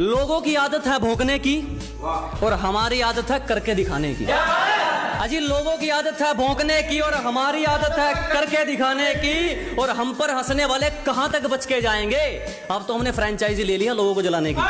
लोगों की आदत है भोंकने की और हमारी आदत है करके दिखाने की। अजी लोगों की आदत है भोंकने की और हमारी आदत है करके दिखाने की और हम पर हंसने वाले कहाँ तक बच के जाएँगे? अब तो हमने फ्रेंचाइजी ले लिया लोगों को जलाने की।